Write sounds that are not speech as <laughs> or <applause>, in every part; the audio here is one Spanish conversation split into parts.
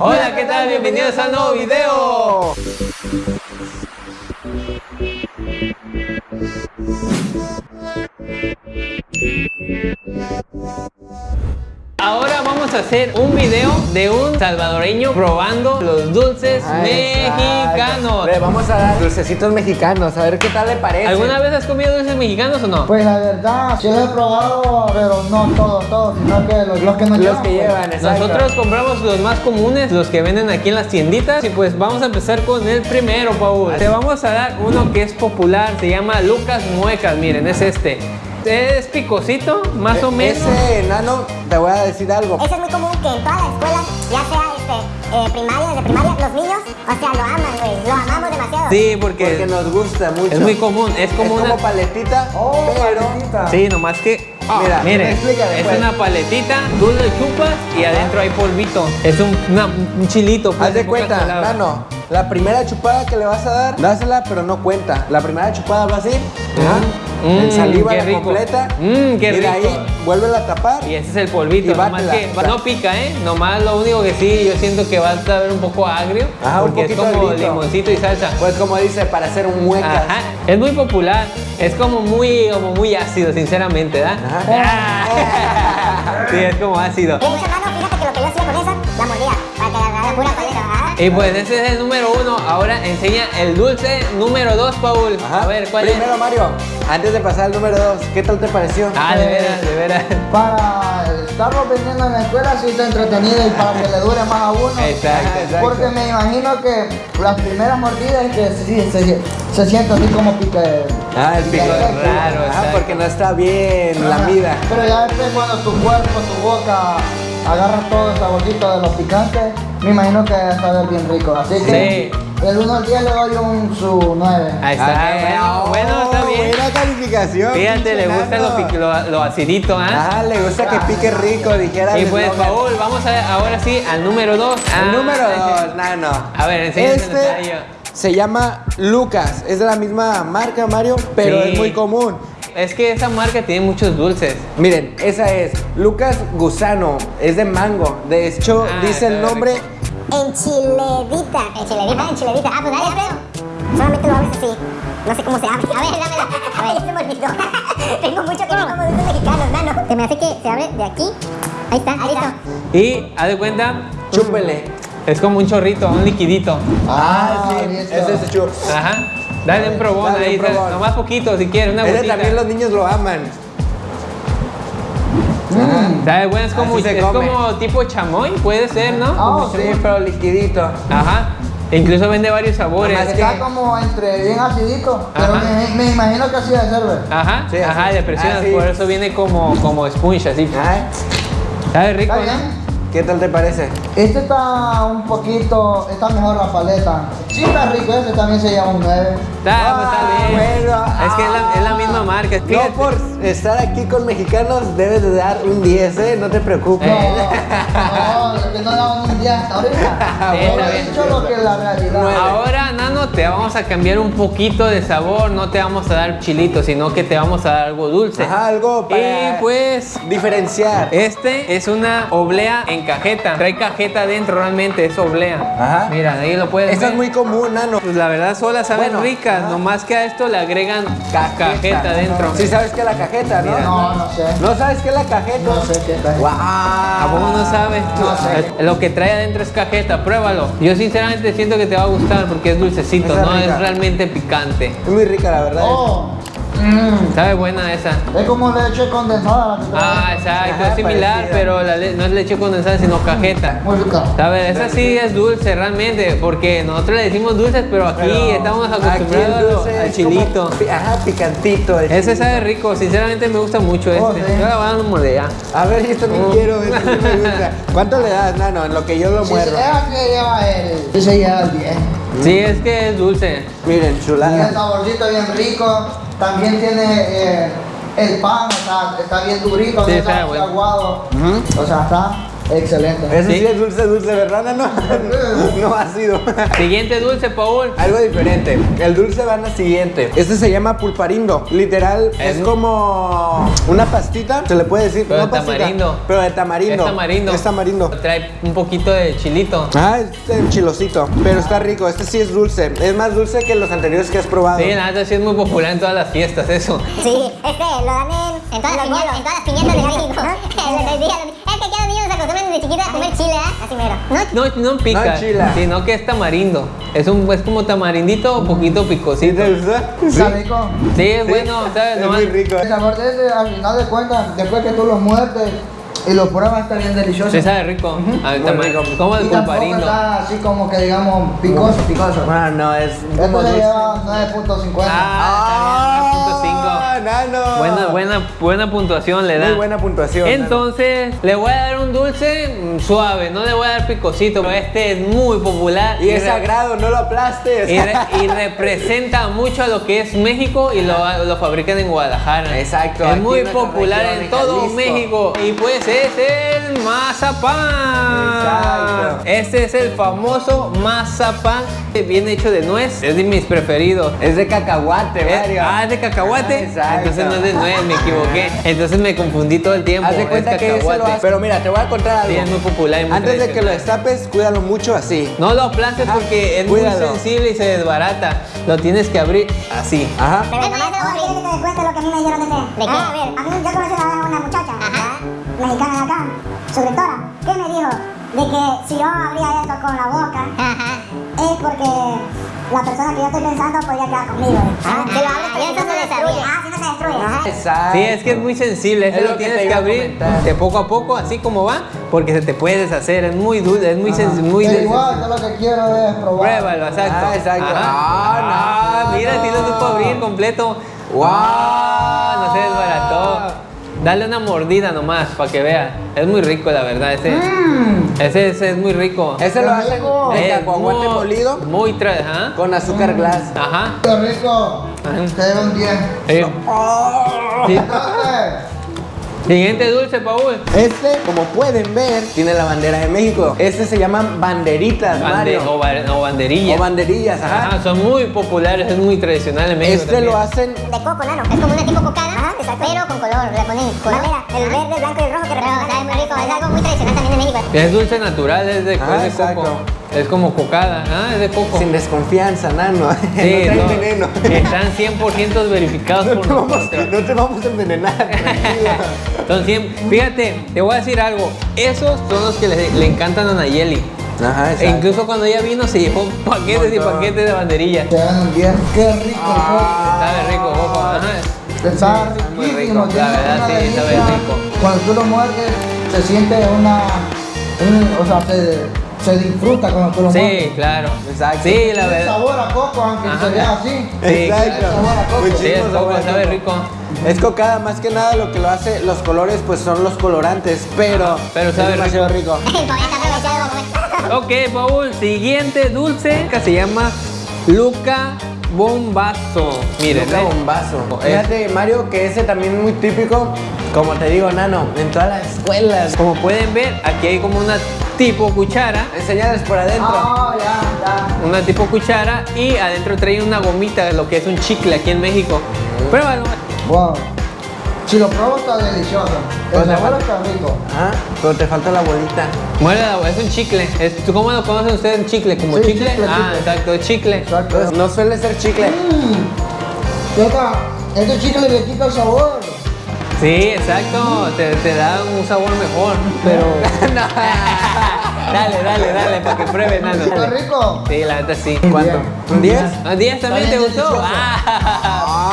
Hola, ¿qué tal? Bienvenidos a un nuevo video. Ahora vamos a hacer un video de un salvadoreño probando los dulces Ah, mexicanos. Vamos a dar dulcecitos mexicanos, a ver qué tal le parece. ¿Alguna vez has comido dulces mexicanos o no? Pues la verdad, sí los he probado, pero no todos, todos, sino que los, los que nos Los llevan, que pues. llevan. Nosotros compramos los más comunes, los que venden aquí en las tienditas Y pues vamos a empezar con el primero, Paul Te vamos a dar uno que es popular, se llama Lucas Muecas, miren, es este Es picosito, más o menos Ese enano, te voy a decir algo. Eso es muy común que en todas las escuelas, ya sea este, eh, primaria, desde primaria, los niños, o sea, lo aman, güey, lo amamos demasiado. Sí, porque, Porque nos gusta mucho. es muy común, es como es una... como paletita, Oh, pero... paletita. Sí, nomás que... Ah, mira, miren, es una paletita, tú le chupas y adentro hay polvito Es un, una- un chilito pues, Haz de cuenta, palabras. nano, la primera chupada que le vas a dar, dásela, pero no cuenta. La primera chupada va así, ajá, Mm, en saliva qué la rico. completa, Mm, qué y de ahí rico. vuelve a tapar. Y ese es el polvito, Y nomás que no pica, ¿eh? Nomás lo único que sí, yo siento que va a saber un poco agrio. Ajá, un porque es poquito como agrito. limoncito y salsa. Pues como dice, para hacer un muecas. Ajá, es muy popular. Es como muy, como muy ácido, sinceramente, ¿verdad? Ah. <laughs> sí, es como ácido. De hecho, hermano, fíjate que lo que yo hacía con esa, la mordía, para que agarrara pura paleta, ¿ah? Y pues ese es el número uno. Ahora enseña el dulce número dos, Paul. Ajá. A ver, ¿cuál Primero, es? Mario, antes de pasar al número 2, ¿qué tal te pareció? Ah, de veras, de veras. Para estarlo vendiendo en la escuela sí está entretenido y para que le dure más a uno. Exacto, exacto. Porque me imagino que las primeras mordidas que sí, se, se siente así como pica. Ah, el pico Exacto. raro, exacto. porque no está bien la mida. Pero ya después cuando tu cuerpo, tu boca agarra todo el saborcito de los picantes, me imagino que va a saber bien rico. Así que el 1 al 10 le doy un su 9. Ahí está. Ah, bueno, bueno, está bien. Buena calificación. Fíjate, le gusta lo, lo, lo acidito, ¿ah? Ah, le gusta que pique rico, dijera Y el pues. Paul, vamos a, ahora sí al número 2. El número 2, nano. A ver, enséñanos a Este ello. se llama Lucas. Es de la misma marca, Mario, pero Sí. es muy común. Es que esa marca tiene muchos dulces. Miren, esa es Lucas Gusano. Es de mango. De hecho, Ah, dice el está nombre. Enchiledita. Enchiledita, enchiledita. Ah, pues dale, este. Solamente lo abres así. No sé cómo se abre. A ver, <laughs> dámela. A ver, se me olvidó. Tengo mucho que no como dulces mexicanos, mano. Se me hace que se abre de aquí. Ahí está, listo. Y, haz de cuenta, Chúpele. es como un chorrito, un liquidito. Ah, sí. listo. Ese es el chup. Ajá. Dale un probón Dale un ahí, probón. nomás poquito si quieres, una Ese también los niños lo aman. ¿Sabe? Bueno, es como, es tipo chamoy, puede ser, ¿no? Ah, Sí, pero liquidito. Ajá. Incluso vende varios sabores. Nomás Está como entre bien acidito, pero me, me imagino que así debe ser, güey. Ajá, Sí, ajá, le presionas, Ah, sí. por eso viene como, como sponge, así. Ay, Sabe rico, Está ¿no? Bien. ¿Qué tal te parece? Este está un poquito, está mejor la paleta. Sí está rico, este también se llama un 9. Está, pues, está Ah, bien. bueno, es que es la, es la ah. misma marca. No Fíjate. por estar aquí con mexicanos debes de dar un 10, ¿eh? No te preocupes. No, Eh. no, es que no daban un día hasta ahorita. Sí, Solo está he bien. dicho lo que es la realidad. Ahora, Nano, te vamos a cambiar un poquito de sabor. No te vamos a dar chilito, sino que te vamos a dar algo dulce. Ajá, algo para Y pues, diferenciar. este es una oblea en cajeta. Trae cajeta adentro, realmente, es oblea. Ajá. Mira, ahí lo puedes Esta ver. es muy común, nano. Pues la verdad, solas saben Bueno, ricas. ajá. Nomás que a esto le agregan cajeta, adentro. Sí sabes que es la cajeta, ¿no? Mira. No, no sé. ¿No sabes qué es la cajeta? No sé qué está. ¡Guau! ¿A poco no sabes? No sé. Lo que trae adentro es cajeta, pruébalo. Yo sinceramente siento que te va a gustar porque es dulcecito, no rica. es realmente picante. Es muy rica, la verdad. Oh, mm, Sabe buena esa. es como leche condensada. la. Ah, exacto, es similar, parecida. pero la no es leche condensada, sino cajeta. Muy rica. ¿Sabes? Esa sí es dulce realmente, porque nosotros le decimos dulces, pero aquí Pero estamos aquí acostumbrados a lo- dulce al chilito. como Ajá, picantito. el Ese chilito. sabe rico, sinceramente me gusta mucho Oh, este. sí. Yo la voy a dar una mordida. A ver, yo también Oh. quiero, este sí me gusta. <laughs> ¿Cuánto le das, nano? En lo que yo lo Si se muerdo. deja que lleva el. Sí, se lleva el 10. Sí, es que es dulce. Miren, Tiene el chulada. saborcito bien rico. También tiene eh, el pan, o sea, está bien durito, Sí, no está está muy bueno. aguado. O sea, está Excelente. Ese sí. Sí. es dulce, dulce, ¿verdad, Nano? <laughs> no ha sido. Siguiente dulce, Paul. Algo diferente. El dulce va en la siguiente. Este se llama pulparindo. Literal, es, Es- como una pastita. Se le puede decir. Pero no de pastita, tamarindo. Pero de tamarindo. Es tamarindo. Es tamarindo. Trae un poquito de chilito. Ah, es el chilosito. Pero está rico. Este sí es dulce. Es más dulce que los anteriores que has probado. Sí, la neta sí es muy popular en todas las fiestas, eso. Sí, <laughs> este lo dan en, en, todas, las piñatas, en todas las piñatas de México. <laughs> Es que aquí a los niños desde chiquitos a comer chile, ¿eh? Así mero. ¿No? No, no pica, No enchila. sino que es tamarindo. Es, un, es como tamarindito, un poquito ¿Sí picosito. te gusta? Está rico. Sí, es bueno, ¿sabes? Es Nomás- muy rico. El sabor de ese, al final de cuentas, después que tú lo muerdes y lo pruebas, está bien delicioso. Sí, sabe rico. Al Muy tama- rico. Como el pulparindo. está así como que digamos picoso, picoso. Bueno, no, es Esto se lleva 9.50. Ah, está bien, 9.5. Ah, nano. Buena, buena, buena puntuación le da. Muy buena puntuación. nano. Entonces, le voy a dar un dulce mm, suave, no le voy a dar picosito, pero este es muy popular. Y es sagrado, no lo aplastes. y, re- <laughs> y representa mucho a lo que es México y lo, lo fabrican en Guadalajara. Exacto, Es muy popular en todo Jalisco. México. Y pues es el mazapán. Exacto. Este es el famoso mazapán. Viene hecho de nuez. Es de mis preferidos. Es de cacahuate, Mario. ah, es de cacahuate. Ah, exacto. Entonces no es de nuez, me equivoqué. Entonces me confundí todo el tiempo. Haz de es cuenta que ese lo hace. Pero mira, te voy a contar algo. Sí, es muy popular y muy Antes de que lo destapes, cuídalo mucho así. No lo aplastes Ajá, porque es cuídalo. muy sensible y se desbarata. Lo tienes que abrir así. Ajá. Pero nomás a pedir que te cuente lo que a mí me dijeron de qué. ¿De qué? Ah, a ver, a mí yo conocí una, una muchacha, mexicana de acá, suscriptora, que me dijo de que si yo abría esto con la boca, es porque la persona que yo estoy pensando podría quedar conmigo. Ah, si lo abres, y eso se destruye. Ah, si no se destruye. Exacto. Sí, es que es muy sensible, eso Es lo, que tienes que abrir de poco a poco, así como va, porque se te puede deshacer, es muy dulce, es muy sensible, muy Pero de- igual, yo lo que quiero es probar. Pruébalo, exacto. Ah, exacto. Ah, no, mira, si lo supo no. abrir completo. Wow. Ah, no se desbarató. Dale una mordida nomás para que vea. Es muy rico, la verdad, ese. Ese, ese es muy rico. Ese lo hacen cacahuate muy- molido Muy tra... Con azúcar glass. Ajá. Qué rico. Te debo un 10. Sí. Sí. Entonces, <laughs> Siguiente dulce, Paul. Este, como pueden ver, tiene la bandera de México. Este se llaman banderitas, Bande- Mario. o, ba- o banderillas. O banderillas, ajá. Ajá, son muy populares, es muy tradicional en México. Este lo también. hacen De coco, nano. Es como una tipo cocada, pero con color. Le ponen color. Mira, el verde, blanco y el rojo que representa. Es muy rico. Es algo muy tradicional también de México. Es dulce natural, es de, Ah, es de exacto. coco. Es como cocada, ah, es de coco. sin desconfianza, nano. Sí, no traen no, veneno. Están 100% verificados No por te, vamos, nosotros. no te vamos a envenenar, 100 Fíjate, te voy a decir algo. Esos son los que le, le encantan a Nayeli. Ajá, E incluso cuando ella vino se llevó paquetes y paquetes de banderillas. te dan un 10. Qué rico Sabe rico, coco. Ajá. Está riquísimo. rico, la verdad, sí, sabe rico. Cuando tú lo muerdes, se siente una. un- o sea, se, se disfruta cuando tú lo Sí, claro. Exacto. Sí, la verdad. sabor a coco, aunque Ajá. se vea así. Sí, Exacto. sabor a coco. Muchísimo Sí, coco, a sabe rico. Es cocada, más que nada lo que lo hace, los colores pues son los colorantes, pero, Ajá, pero sabe es demasiado rico. Aprovechado. <laughs> Ok, Paul, siguiente dulce que se llama Luca Bombazo. Miren, Luca ¿eh? bombazo. Es- Fíjate, Mario, que ese también es muy típico, como te digo, Nano, en todas las escuelas. Como pueden ver, aquí hay como una tipo cuchara. Enseñales por adentro. Ah, ya, Una tipo cuchara y adentro trae una gomita, lo que es un chicle aquí en México. Pruébalo. ya. Wow. Si lo pruebo está delicioso. El Pues le sabor está rico. Ajá, pero te falta la bolita. Muérdela, es un chicle. Es- ¿tú ¿Cómo lo conocen ustedes? ¿Un chicle? ¿Como Sí, chicle? chicle, Ah, chicle. exacto, es chicle. Exacto. Entonces, no suele ser chicle. Mm. Este chicle le quita el sabor. Sí, exacto. Te, te da un sabor mejor. Pero. <laughs> <laughs> dale, dale, dale, para que prueben, Nano. Está rico. Sí, la neta sí. ¿Cuánto? ¿Un 10? ¿A 10 también te gustó? Ah.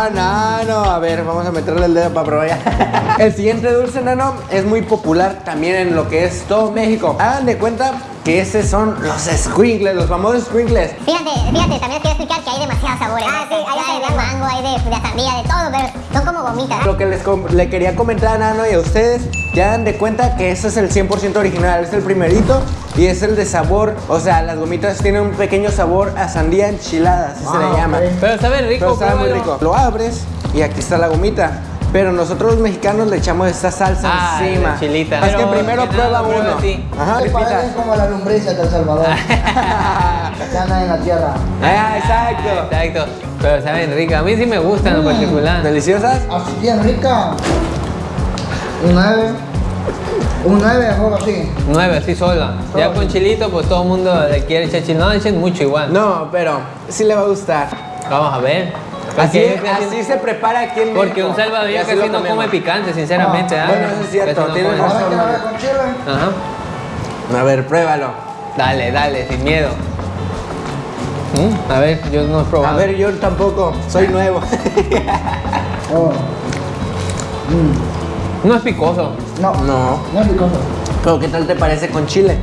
Ah, nano. A ver, vamos a meterle el dedo para probar ya. <laughs> El siguiente dulce, nano, es muy popular también en lo que es todo México. Hagan de cuenta que esos son los squinkles, los famosos squinkles. Fíjate, fíjate, también les quiero explicar que hay demasiados sabores. Ah, sí, hay de mango, hay de, de sandía, de todo, pero son como gomitas. Lo que les le quería comentar a Nano y a ustedes, que hagan de cuenta que ese es el 100% original, es el primerito y es el de sabor, o sea, las gomitas tienen un pequeño sabor a sandía enchilada, así se Ah, le llama. ok. Pero sabe rico, Pero sabe muy rico. Lo abres y aquí está la gomita. Pero nosotros los mexicanos le echamos esta salsa Ah, encima. la chilita. Así que primero que prueba prueba uno. así. Ajá, parecen como las lombrices del Salvador. <laughs> que andan en la tierra. Ah, exacto. Exacto. Pero saben rica. A mí sí me gustan en lo particular. ¿Deliciosas? Así bien rica. Un 9. Un 9, juego así. Nueve, así sola. Ya con chilito, pues todo el mundo le quiere echar chile. No le echen mucho igual. No, pero sí le va a gustar. Vamos a ver. Así, así se prepara aquí en porque México. un salvadoreño Y así casi no come picante, sinceramente. Ah, ¿ah? bueno, eso es cierto, no tienes razón. Ajá. A ver, pruébalo. Dale, dale, sin miedo. Mm, A ver, yo no he probado. A ver, yo tampoco. Soy nuevo. <laughs> Oh. No es picoso. No, no. no es picoso. Pero ¿qué tal te parece con chile?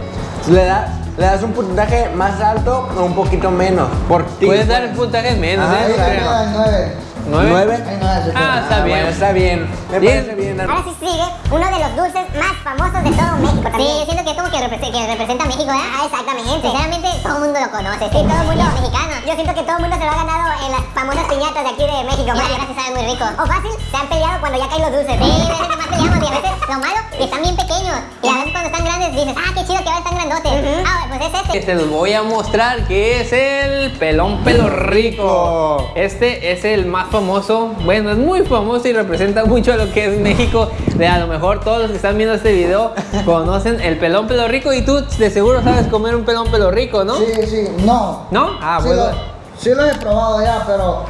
¿Le, da, ¿Le das un puntaje más alto o un poquito menos? Por ti. Puedes dar puntajes menos, Ah, ¿eh? Ahí No se creo. queda en 9. ¿Nueve? ¿Nueve? No se Ah, está bien. bueno, está bien. Me Bien. parece bien. Ahora sí sigue uno de los dulces más famosos de todo México también. Sí, yo siento que es como que representa a México, ¿eh? Ah, exactamente. Sinceramente, todo el mundo lo conoce. Sí, todo el mundo es mexicano. Yo siento que todo el mundo se lo ha ganado en las famosas piñatas de aquí de México. Y la verdad se sabe muy rico. O fácil, se han peleado cuando ya caen los dulces. Sí, a veces más peleamos y a veces lo malo, que están bien pequeños. Y a veces cuando están grandes dices, ah, qué chido que ahora están grandotes. Ah, pues es este. Este los voy a mostrar que es el pelón pelo rico. Este es el más famoso. Bueno, es muy famoso y representa mucho a lo que es México. De a lo mejor todos los que están viendo este video <laughs> conocen el pelón pelo rico y tú de seguro sabes comer un pelón pelo rico, ¿no? Sí, sí, no. ¿No? Ah, sí, bueno. Sí lo he probado ya, pero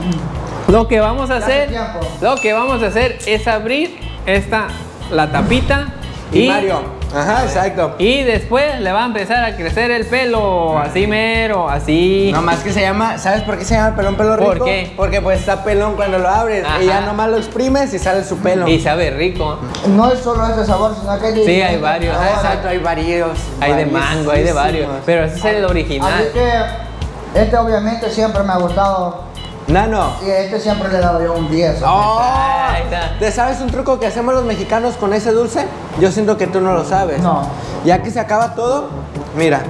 Lo que vamos a hacer, lo que vamos a hacer es abrir esta la tapita Y Mario. Ajá, exacto. y después le va a empezar a crecer el pelo, así mero, así. No más que se llama, ¿sabes por qué se llama pelón pelo rico? ¿Por qué? Porque pues está pelón cuando lo abres Ajá. y ya nomás lo exprimes y sale su pelo. Y sabe rico. no es solo este sabor, sino que hay Sí, hay varios. Ah, exacto, hay varios. Hay de mango, hay de varios. Pero ese es el Así original. que este obviamente siempre me ha gustado Nano. y a este siempre le he dado yo un 10. Oh. ¿Te sabes un truco que hacemos los mexicanos con ese dulce? Yo siento que tú no lo sabes. No. Ya que se acaba todo, mira,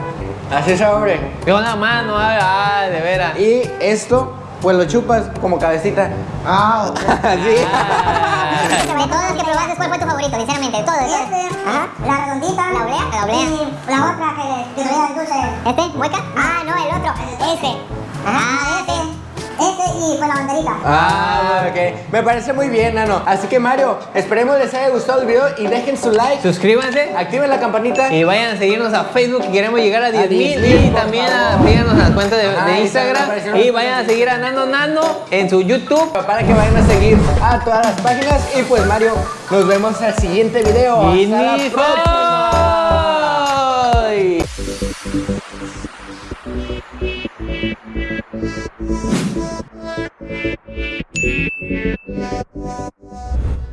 así se abre. Con la mano, ah, ah, de veras. Y esto, pues lo chupas como cabecita. Ah, ok. <laughs> Así. Ah. De todos los que probaste, ¿cuál fue tu favorito? Sinceramente, de todos. todos. Ajá. La redondita. La oblea. La oblea. Y la otra que traía el dulce. ¿Este? ¿Mueca? Ah, no, el otro. Ese. Ajá, ese. Ese y fue la banderita. Ah, ok. Me parece muy bien, Nano. Así que Mario, esperemos les haya gustado el video y dejen su like. Suscríbanse Activen la campanita. y vayan a seguirnos a Facebook que queremos llegar a 10 mil 10,000, y también a, síganos a la cuenta de, Instagram y vayan a seguir a Nano Nano en su YouTube. para que vayan a seguir a todas las páginas. Y pues Mario, nos vemos al siguiente video. Y Hasta la ni Thank you.